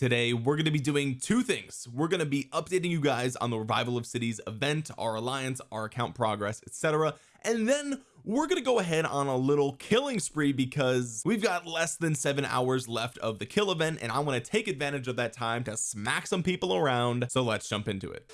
today we're going to be doing two things. We're going to be updating you guys on the revival of cities event our alliance our account progress etc and then we're gonna go ahead on a little killing spree because we've got less than seven hours left of the kill event and I want to take advantage of that time to smack some people around. So let's jump into it.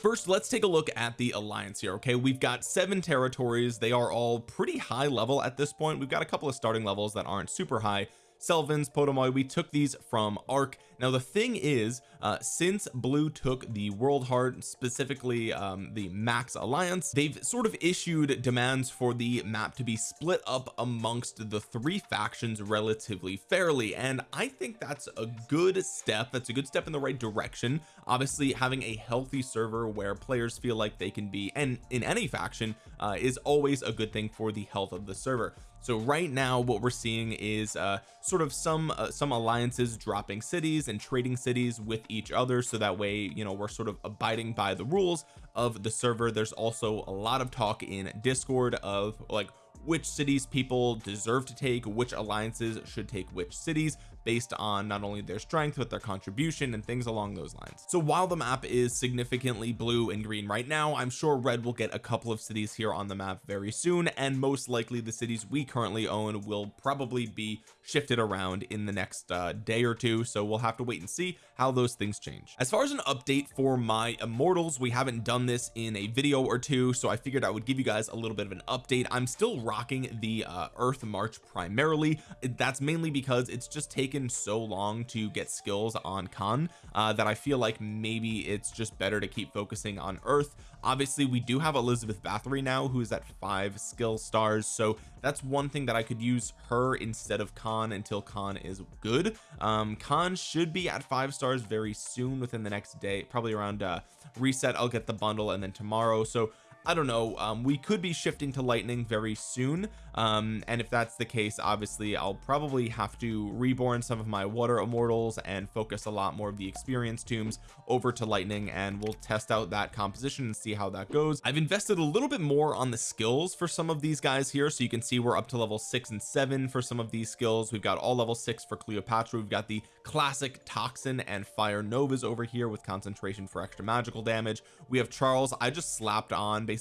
First let's take a look at the alliance here okay? We've got seven territories. They are all pretty high level at this point. We've got a couple of starting levels that aren't super high Selvins Potomoy we took these from ARC now the thing is uh since blue took the world heart specifically um the max alliance they've sort of issued demands for the map to be split up amongst the three factions relatively fairly and I think that's a good step. That's a good step in the right direction. Obviously having a healthy server where players feel like they can be and in any faction uh, is always a good thing for the health of the server so right now what we're seeing is uh sort of some uh, some alliances dropping cities and trading cities with each other. So that way you know we're sort of abiding by the rules of the server. There's also a lot of talk in discord of like which cities people deserve to take which alliances should take which cities based on not only their strength but their contribution and things along those lines. So while the map is significantly blue and green right now I'm sure red will get a couple of cities here on the map very soon and most likely the cities we currently own will probably be shifted around in the next uh, day or two. So we'll have to wait and see how those things change. As far as an update for my immortals we haven't done this in a video or two so I figured I would give you guys a little bit of an update. I'm still rocking the uh, earth march primarily. That's mainly because it's just taken taken so long to get skills on Khan uh, that I feel like maybe it's just better to keep focusing on earth. Obviously we do have Elizabeth Bathory now who's at five skill stars so that's one thing that I could use her instead of Khan until Khan is good. Um Khan should be at five stars very soon within the next day probably around uh reset. I'll get the bundle and then tomorrow. So I don't know um, we could be shifting to lightning very soon um, and if that's the case obviously I'll probably have to reborn some of my water immortals and focus a lot more of the experience tombs over to lightning and we'll test out that composition and see how that goes. I've invested a little bit more on the skills for some of these guys here so you can see we're up to level six and seven for some of these skills. We've got all level six for Cleopatra we've got the classic toxin and fire novas over here with concentration for extra magical damage. We have Charles I just slapped on basically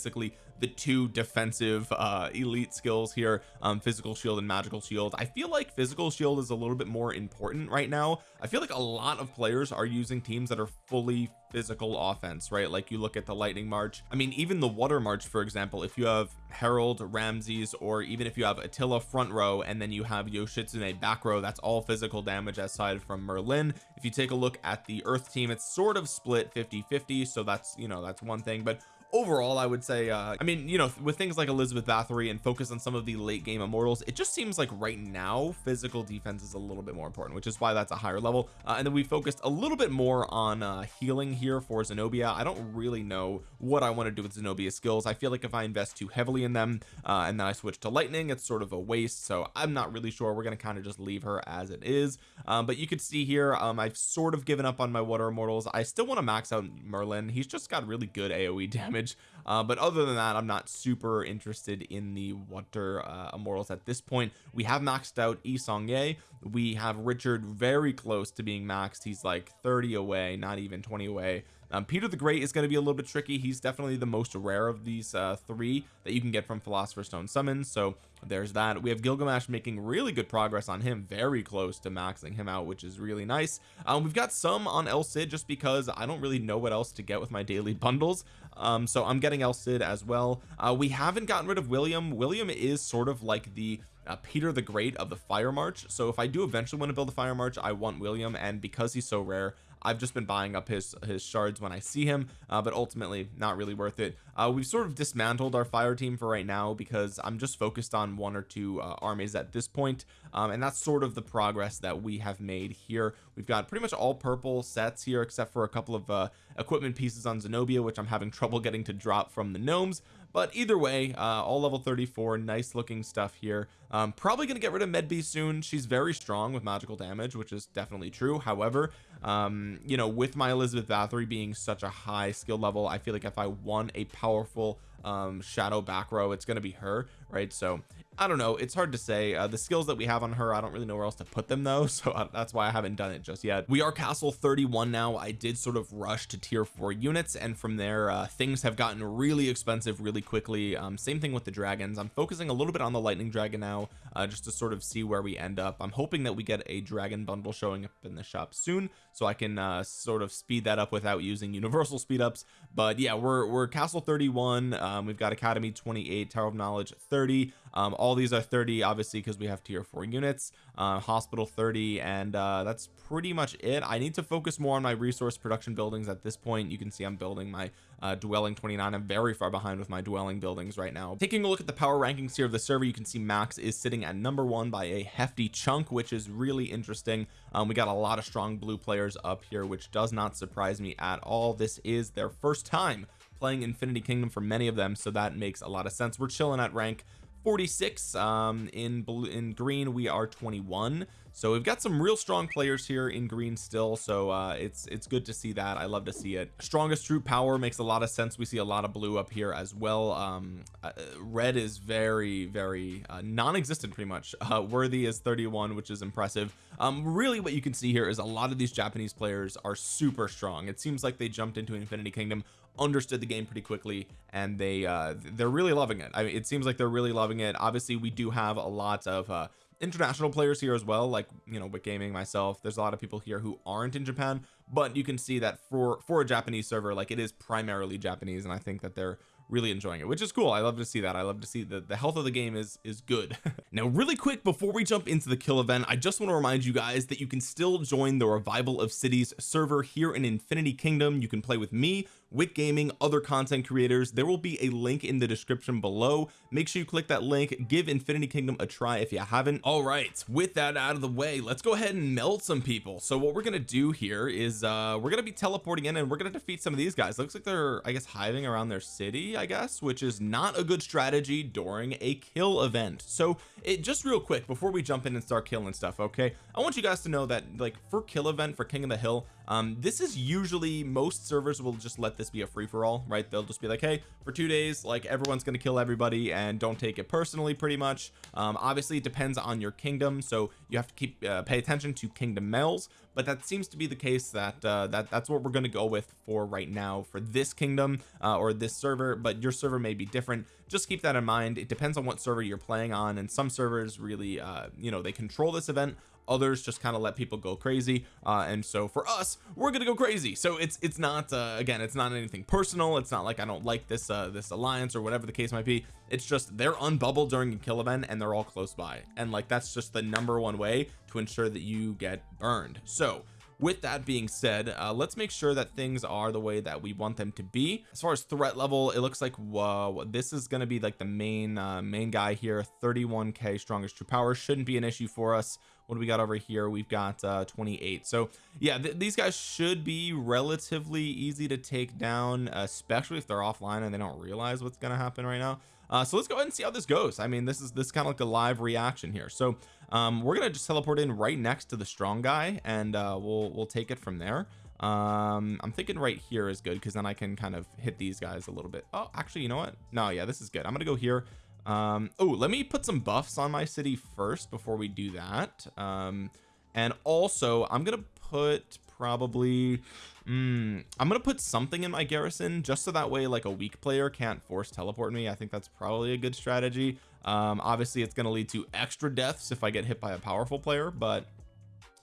the two defensive uh elite skills here um physical shield and magical shield. I feel like physical shield is a little bit more important right now. I feel like a lot of players are using teams that are fully physical offense right? Like you look at the lightning march I mean even the water march for example if you have Harold Ramses or even if you have Attila front row and then you have Yoshitsune back row that's all physical damage aside from Merlin. If you take a look at the earth team it's sort of split 50 50 so that's you know that's one thing. But overall I would say uh I mean you know with things like Elizabeth Bathory and focus on some of the late game immortals it just seems like right now physical defense is a little bit more important which is why that's a higher level. Uh, and then we focused a little bit more on uh healing here for Zenobia. I don't really know what I want to do with Zenobia skills. I feel like if I invest too heavily in them uh and then I switch to lightning it's sort of a waste. So I'm not really sure. We're going to kind of just leave her as it is. Um but you could see here um I've sort of given up on my water immortals. I still want to max out Merlin. He's just got really good AoE damage damage uh, but other than that I'm not super interested in the water uh, immortals at this point. We have maxed out Yi Seong-Gye we have Richard very close to being maxed. He's like 30 away not even 20 away um, Peter the Great is going to be a little bit tricky. He's definitely the most rare of these uh, three that you can get from Philosopher's Stone summons so there's that. We have Gilgamesh making really good progress on him very close to maxing him out which is really nice. Um, we've got some on El Cid just because I don't really know what else to get with my daily bundles um, so I'm getting El Cid as well. Uh, we haven't gotten rid of William. William is sort of like the uh, Peter the Great of the Fire March so if I do eventually want to build a Fire March I want William and because he's so rare I've just been buying up his his shards when I see him uh, but ultimately not really worth it uh, we've sort of dismantled our fire team for right now because I'm just focused on one or two uh, armies at this point. Um, and that's sort of the progress that we have made here. We've got pretty much all purple sets here except for a couple of uh, equipment pieces on Zenobia which I'm having trouble getting to drop from the gnomes. But either way uh, all level 34 nice looking stuff here. Um probably gonna get rid of medb soon. She's very strong with magical damage which is definitely true. However um you know with my elizabeth bathory being such a high skill level I feel like if I won a powerful um shadow back row it's going to be her right? So I don't know it's hard to say. Uh, the skills that we have on her I don't really know where else to put them though so uh, that's why I haven't done it just yet. We are castle 31 now. I did sort of rush to tier 4 units and from there uh, things have gotten really expensive really quickly. Um, same thing with the dragons. I'm focusing a little bit on the lightning dragon now uh, just to sort of see where we end up. I'm hoping that we get a dragon bundle showing up in the shop soon so I can uh, sort of speed that up without using universal speed ups but yeah we're we're castle 31 um, we've got academy 28 tower of knowledge 30 um, all these are 30 obviously because we have tier 4 units. Uh, hospital 30 and uh, that's pretty much it. I need to focus more on my resource production buildings at this point. You can see I'm building my uh, dwelling 29 I'm very far behind with my dwelling buildings right now. Taking a look at the power rankings here of the server you can see Max is sitting at number one by a hefty chunk which is really interesting. Um, we got a lot of strong blue players up here which does not surprise me at all. This is their first time playing Infinity Kingdom for many of them so that makes a lot of sense. We're chilling at rank 46 um in blue in green we are 21 so we've got some real strong players here in green still so uh it's it's good to see that. I love to see it. Strongest troop power makes a lot of sense. We see a lot of blue up here as well. Um uh, red is very very uh, non-existent pretty much. Uh worthy is 31 which is impressive. Um really what you can see here is a lot of these Japanese players are super strong. It seems like they jumped into Infinity Kingdom understood the game pretty quickly and they uh they're really loving it. I mean it seems like they're really loving it. Obviously we do have a lot of uh international players here as well like you know with gaming myself. There's a lot of people here who aren't in Japan but you can see that for for a Japanese server like it is primarily Japanese and I think that they're really enjoying it which is cool. I love to see that. I love to see that the health of the game is is good. Now really quick before we jump into the kill event I just want to remind you guys that you can still join the revival of cities server here in Infinity Kingdom. You can play with me with gaming other content creators there will be a link in the description below. Make sure you click that link. Give Infinity Kingdom a try if you haven't. All right with that out of the way let's go ahead and melt some people. So what we're gonna do here is uh we're gonna be teleporting in and we're gonna defeat some of these guys. Looks like they're I guess hiving around their city I guess which is not a good strategy during a kill event. So it just real quick before we jump in and start killing stuff okay I want you guys to know that like for kill event for King of the Hill um this is usually most servers will just let this be a free-for-all right? They'll just be like hey for two days like everyone's gonna kill everybody and don't take it personally pretty much. Um obviously it depends on your kingdom so you have to keep uh, pay attention to kingdom mells but that seems to be the case that uh that that's what we're going to go with for right now for this kingdom uh, or this server but your server may be different. Just keep that in mind. It depends on what server you're playing on and some servers really uh you know they control this event others just kind of let people go crazy uh and so for us we're gonna go crazy. So it's it's not uh again it's not anything personal. It's not like I don't like this uh this alliance or whatever the case might be. It's just they're unbubbled during a kill event and they're all close by. And like that's just the number one way to ensure that you get burned. So with that being said uh, let's make sure that things are the way that we want them to be. As far as threat level it looks like whoa this is going to be like the main uh, main guy here. 31k strongest true power shouldn't be an issue for us what do we got over here? We've got uh 28 so yeah th these guys should be relatively easy to take down especially if they're offline and they don't realize what's going to happen right now. Uh so let's go ahead and see how this goes. I mean this is this kind of like a live reaction here. So um we're gonna just teleport in right next to the strong guy and uh we'll we'll take it from there. Um I'm thinking right here is good because then I can kind of hit these guys a little bit. Oh actually you know what? No yeah this is good. I'm gonna go here um oh let me put some buffs on my city first before we do that. Um and also I'm gonna put probably mm, I'm gonna put something in my garrison just so that way like a weak player can't force teleport me. I think that's probably a good strategy. Um obviously it's to lead to extra deaths if I get hit by a powerful player but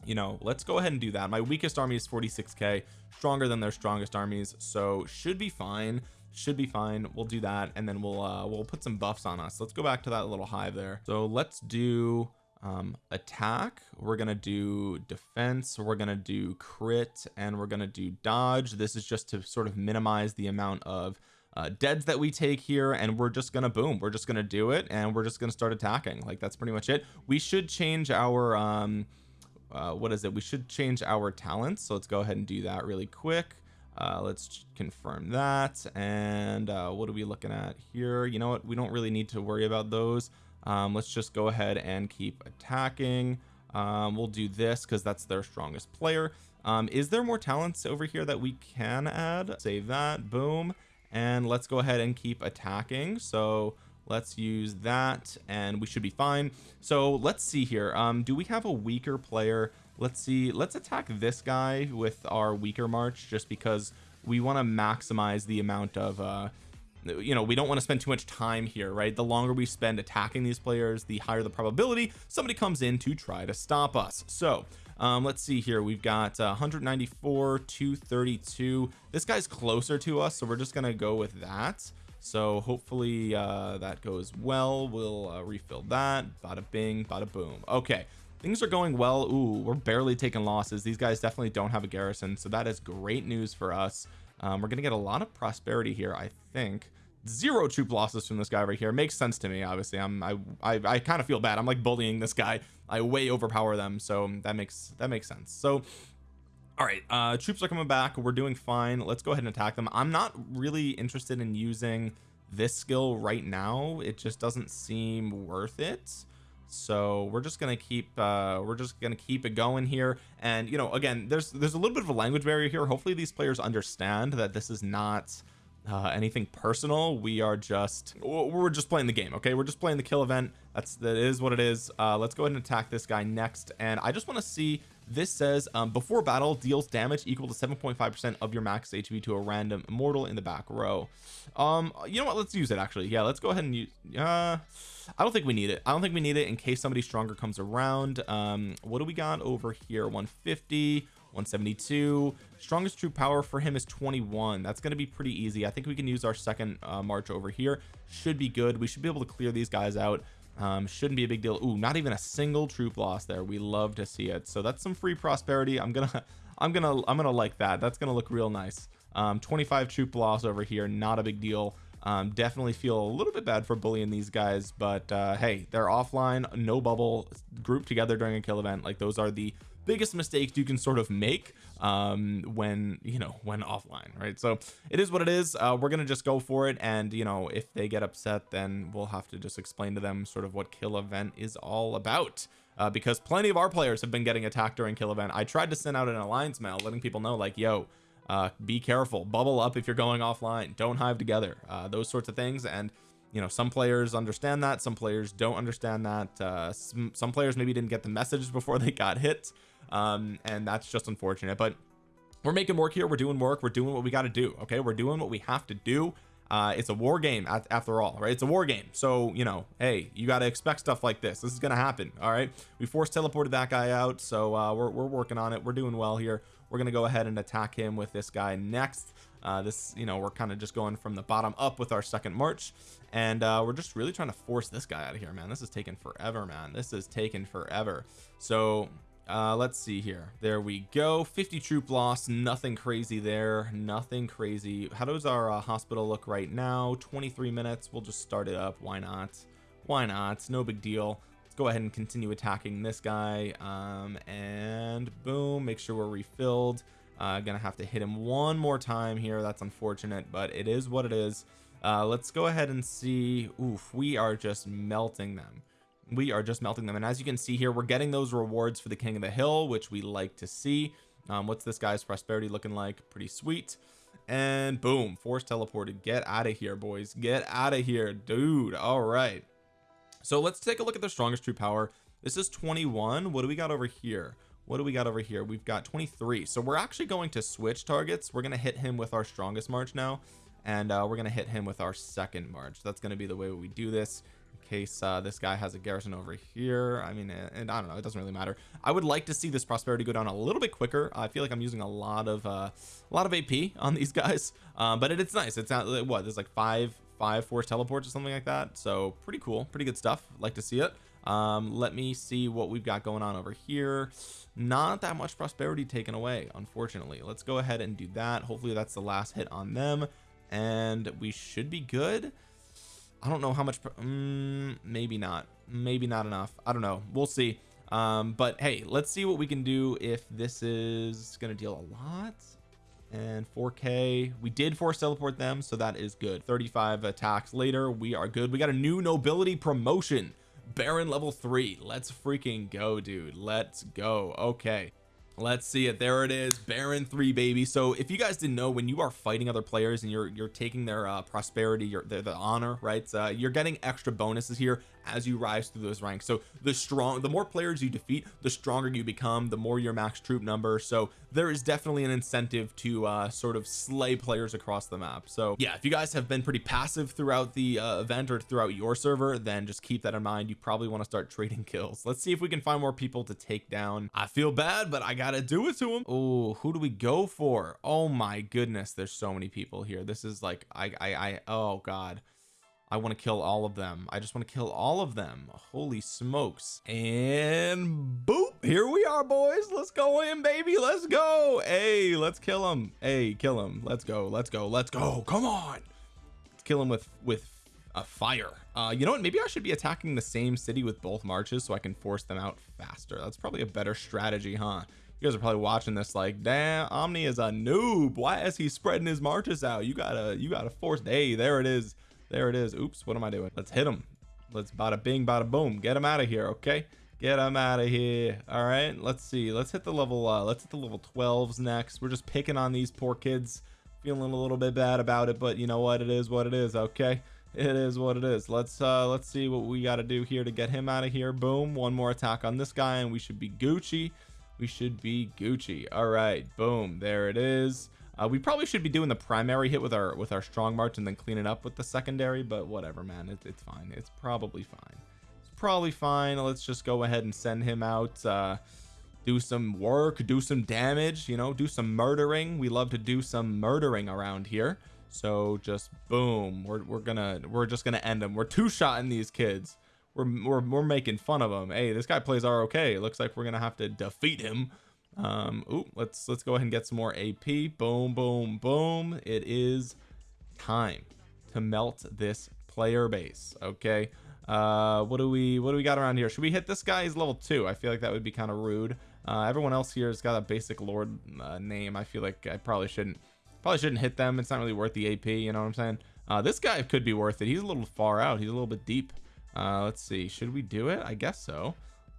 you know let's go ahead and do that. My weakest army is 46k stronger than their strongest armies so should be fine should be fine. We'll do that and then we'll uh we'll put some buffs on us. Let's go back to that little hive there. So let's do um attack. We're gonna do defense. We're gonna do crit and we're gonna do dodge. This is just to sort of minimize the amount of uh, deads that we take here and we're just gonna boom. We're just gonna do it and we're just gonna start attacking. Like that's pretty much it. We should change our um uh, what is it? We should change our talents. So let's go ahead and do that really quick uh, let's confirm that and uh, what are we looking at here? You know what? We don't really need to worry about those. Um, let's just go ahead and keep attacking. Um, we'll do this because that's their strongest player. Um, is there more talents over here that we can add? Save that. Boom. And let's go ahead and keep attacking. So let's use that and we should be fine. So let's see here. Um do we have a weaker player let's see let's attack this guy with our weaker march just because we want to maximize the amount of uh you know we don't want to spend too much time here right? The longer we spend attacking these players the higher the probability somebody comes in to try to stop us. So um let's see here. We've got uh, 194 232 this guy's closer to us so we're just gonna go with that. So hopefully uh that goes well. We'll uh, refill that. Bada bing bada boom. Okay things are going well. Ooh, we're barely taking losses. These guys definitely don't have a garrison so that is great news for us. Um, we're gonna get a lot of prosperity here I think. Zero troop losses from this guy right here. Makes sense to me obviously. I'm I I, I kind of feel bad. I'm like bullying this guy. I way overpower them so that makes that makes sense. So all right uh troops are coming back. We're doing fine. Let's go ahead and attack them. I'm not really interested in using this skill right now. It just doesn't seem worth it so we're just gonna keep uh we're just gonna keep it going here. And you know again there's there's a little bit of a language barrier here. Hopefully these players understand that this is not uh anything personal. We are just we're just playing the game okay? We're just playing the kill event. That's that is what it is. Uh let's go ahead and attack this guy next. And I just want to see this says um, before battle deals damage equal to 7.5 percent of your max HP to a random immortal in the back row. Um you know what? Let's use it actually. Yeah let's go ahead and use uh I don't think we need it. I don't think we need it in case somebody stronger comes around. Um what do we got over here? 150 172 strongest troop power for him is 21 that's going to be pretty easy. I think we can use our second uh, march over here. Should be good. We should be able to clear these guys out um, shouldn't be a big deal. Ooh, not even a single troop loss there. We love to see it. So that's some free prosperity. I'm gonna I'm gonna I'm gonna like that. That's gonna look real nice. Um, 25 troop loss over here not a big deal. Um, definitely feel a little bit bad for bullying these guys but uh, hey they're offline no bubble grouped together during a kill event. Like those are the biggest mistakes you can sort of make um when you know when offline right? So it is what it is. Uh we're gonna just go for it and you know if they get upset then we'll have to just explain to them sort of what kill event is all about uh, because plenty of our players have been getting attacked during kill event. I tried to send out an alliance mail letting people know like yo uh be careful. Bubble up if you're going offline. Don't hive together. Uh those sorts of things and you know some players understand that some players don't understand that uh some, some players maybe didn't get the message before they got hit um and that's just unfortunate but we're making work here we're doing work we're doing what we got to do okay? We're doing what we have to do. Uh it's a war game after all right? It's a war game. So you know hey you got to expect stuff like this. This is gonna happen all right? We force teleported that guy out so uh we're, we're working on it. We're doing well here. We're gonna go ahead and attack him with this guy next uh this you know we're kind of just going from the bottom up with our second march and uh we're just really trying to force this guy out of here man. This is taking forever man. This is taking forever. So uh let's see here. There we go. 50 troop loss. Nothing crazy there. Nothing crazy. How does our uh, hospital look right now? 23 minutes. We'll just start it up. Why not? Why not? No big deal. Let's go ahead and continue attacking this guy. Um and boom make sure we're refilled uh gonna have to hit him one more time here. That's unfortunate but it is what it is. Uh let's go ahead and see. Oof we are just melting them. We are just melting them. And as you can see here we're getting those rewards for the king of the hill which we like to see. Um, what's this guy's prosperity looking like? Pretty sweet. And boom force teleported get out of here boys. Get out of here dude. All right. So let's take a look at the strongest true power. This is 21 what do we got over here what do we got over here? We've got 23 so we're actually going to switch targets. We're going to hit him with our strongest march now and uh, we're going to hit him with our second march. That's going to be the way we do this in case uh, this guy has a garrison over here. I mean and I don't know it doesn't really matter. I would like to see this prosperity go down a little bit quicker. I feel like I'm using a lot of uh, a lot of AP on these guys um, but it, it's nice. It's not what there's like five five force teleports or something like that. So pretty cool pretty good stuff. Like to see it um let me see what we've got going on over here. Not that much prosperity taken away unfortunately. Let's go ahead and do that. Hopefully that's the last hit on them. And we should be good. I don't know how much um, maybe not. Maybe not enough. I don't know. We'll see. Um but hey let's see what we can do if this is gonna deal a lot. And 4k we did force teleport them so that is good. 35 attacks later we are good. We got a new nobility promotion Baron level three. Let's freaking go dude. Let's go. Okay. Let's see it. There it is. Baron 3 baby. So if you guys didn't know when you are fighting other players and you're you're taking their uh, prosperity your their, the honor right uh, you're getting extra bonuses here as you rise through those ranks. So the strong the more players you defeat the stronger you become the more your max troop number. So there is definitely an incentive to uh, sort of slay players across the map. So yeah if you guys have been pretty passive throughout the uh, event or throughout your server then just keep that in mind. You probably want to start trading kills. Let's see if we can find more people to take down. I feel bad but I gotta do it to him oh who do we go for? Oh my goodness there's so many people here. This is like I I, I oh god I want to kill all of them. I just want to kill all of them. Holy smokes. And boop here we are boys. Let's go in baby. Let's go. Hey let's kill him hey kill him let's go. Let's go. Let's go. Come on. Let's kill him with with a fire. Uh you know what? Maybe I should be attacking the same city with both marches so I can force them out faster. That's probably a better strategy huh? You guys are probably watching this like damn Omni is a noob. Why is he spreading his marches out? You gotta you gotta force hey there it is there it is. Oops what am I doing? Let's hit him let's bada bing bada boom. Get him out of here okay? Get him out of here. All right let's see. Let's hit the level uh let's hit the level 12s next. We're just picking on these poor kids feeling a little bit bad about it but you know what? It is what it is okay? It is what it is. Let's uh let's see what we got to do here to get him out of here. Boom one more attack on this guy and we should be Gucci. We should be Gucci. All right boom. There it is uh, we probably should be doing the primary hit with our with our strong march and then clean it up with the secondary but whatever man. It, it's fine. It's probably fine. It's probably fine. Let's just go ahead and send him out uh do some work do some damage you know do some murdering. We love to do some murdering around here. So just boom. We're, we're gonna we're just gonna end them we're two-shotting these kids. We're, we're we're making fun of them hey this guy plays ROK it looks like we're gonna have to defeat him um ooh, let's let's go ahead and get some more AP boom boom boom. It is time to melt this player base okay? Uh what do we what do we got around here? Should we hit this guy? He's level two. I feel like that would be kind of rude. Uh everyone else here has got a basic lord uh, name. I feel like I probably shouldn't probably shouldn't hit them. It's not really worth the AP you know what I'm saying? Uh this guy could be worth it. He's a little far out. He's a little bit deep. Uh let's see. Should we do it? I guess so.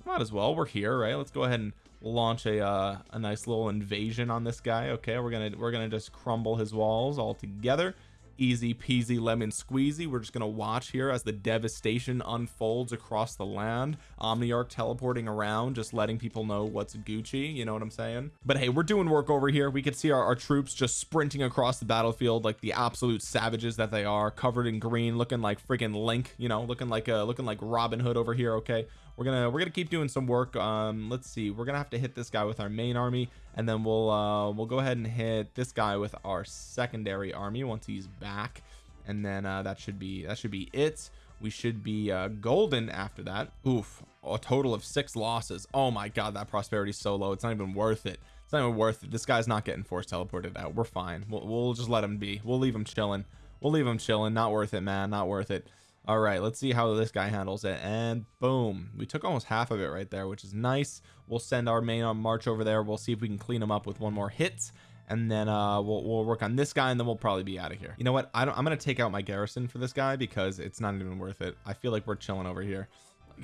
Might as well. We're here right? Let's go ahead and launch a uh, a nice little invasion on this guy okay? We're gonna we're gonna just crumble his walls all together. Easy peasy lemon squeezy. We're just gonna watch here as the devastation unfolds across the land. Omniarch teleporting around just letting people know what's gucci you know what i'm saying? But hey we're doing work over here. We could see our, our troops just sprinting across the battlefield like the absolute savages that they are covered in green looking like freaking link you know looking like uh looking like robin hood over here okay we're gonna we're gonna keep doing some work um let's see we're gonna have to hit this guy with our main army and then we'll uh we'll go ahead and hit this guy with our secondary army once he's back and then uh that should be that should be it. We should be uh golden after that. Oof a total of six losses. Oh my god that prosperity is so low. It's not even worth it. It's not even worth it. This guy's not getting force teleported out. We're fine. We'll, we'll just let him be. We'll leave him chilling. We'll leave him chilling. Not worth it man. Not worth it all right let's see how this guy handles it. And boom we took almost half of it right there which is nice. We'll send our main on march over there. We'll see if we can clean him up with one more hit. And then uh we'll, we'll work on this guy and then we'll probably be out of here. You know what? I don't I'm gonna take out my garrison for this guy because it's not even worth it. I feel like we're chilling over here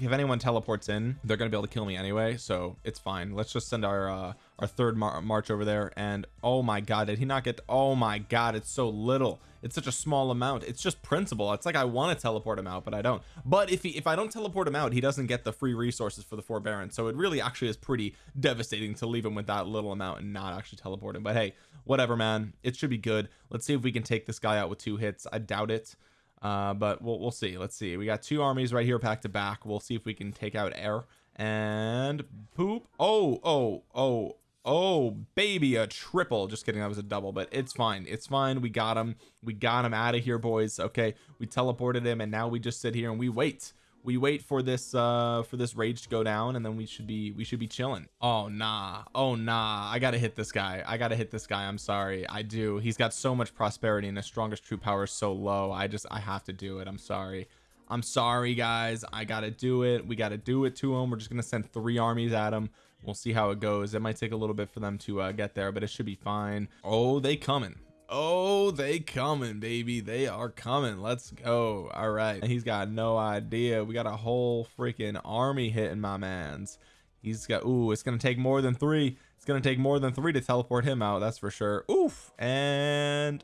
if anyone teleports in they're gonna be able to kill me anyway so it's fine. Let's just send our uh our third mar march over there and oh my god did he not get oh my god it's so little. It's such a small amount. It's just principle. It's like I want to teleport him out but I don't. But if he if I don't teleport him out he doesn't get the free resources for the forbearance so it really actually is pretty devastating to leave him with that little amount and not actually teleport him. But hey whatever man. It should be good. Let's see if we can take this guy out with two hits. I doubt it uh but we'll, we'll see. Let's see. We got two armies right here back to back. We'll see if we can take out air. And poop. Oh oh oh oh baby a triple. Just kidding. That was a double but it's fine. It's fine. We got him. We got him out of here boys. Okay. We teleported him and now we just sit here and we wait we wait for this uh for this rage to go down and then we should be we should be chilling. Oh nah. Oh nah. I gotta hit this guy. I gotta hit this guy. I'm sorry. I do. He's got so much prosperity and his strongest troop power is so low. I just I have to do it. I'm sorry. I'm sorry guys. I gotta do it. We gotta do it to him. We're just gonna send three armies at him. We'll see how it goes. It might take a little bit for them to uh, get there but it should be fine. Oh they coming oh they coming baby. They are coming. Let's go. All right. He's got no idea. We got a whole freaking army hitting my man's. He's got ooh it's gonna take more than three. It's gonna take more than three to teleport him out that's for sure. Oof. And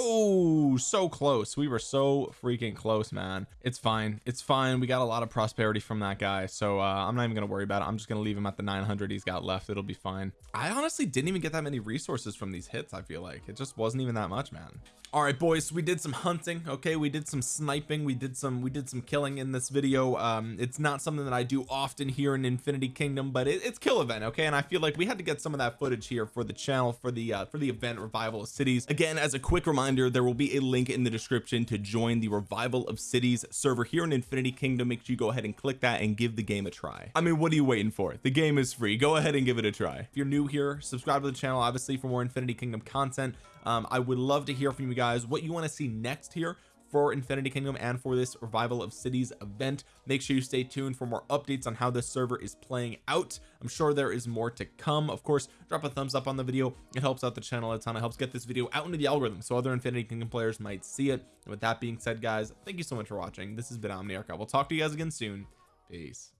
Oh, so close. We were so freaking close, man. It's fine. It's fine. We got a lot of prosperity from that guy. So uh, I'm not even to worry about it. I'm just to leave him at the 900 he's got left. It'll be fine. I honestly didn't even get that many resources from these hits. I feel like it just wasn't even that much, man all right boys we did some hunting okay we did some sniping we did some we did some killing in this video um it's not something that I do often here in Infinity Kingdom but it, it's kill event okay and I feel like we had to get some of that footage here for the channel for the uh for the event revival of cities again as a quick reminder there will be a link in the description to join the revival of cities server here in Infinity Kingdom. Make sure you go ahead and click that and give the game a try. I mean what are you waiting for? The game is free. Go ahead and give it a try. If you're new here subscribe to the channel obviously for more Infinity Kingdom content. Um, I would love to hear from you guys. What you want to see next here for Infinity Kingdom and for this revival of cities event. Make sure you stay tuned for more updates on how this server is playing out. I'm sure there is more to come. Of course drop a thumbs up on the video. It helps out the channel a ton. It helps get this video out into the algorithm so other Infinity Kingdom players might see it. And with that being said guys thank you so much for watching. This has been Omniarch. I will talk to you guys again soon. Peace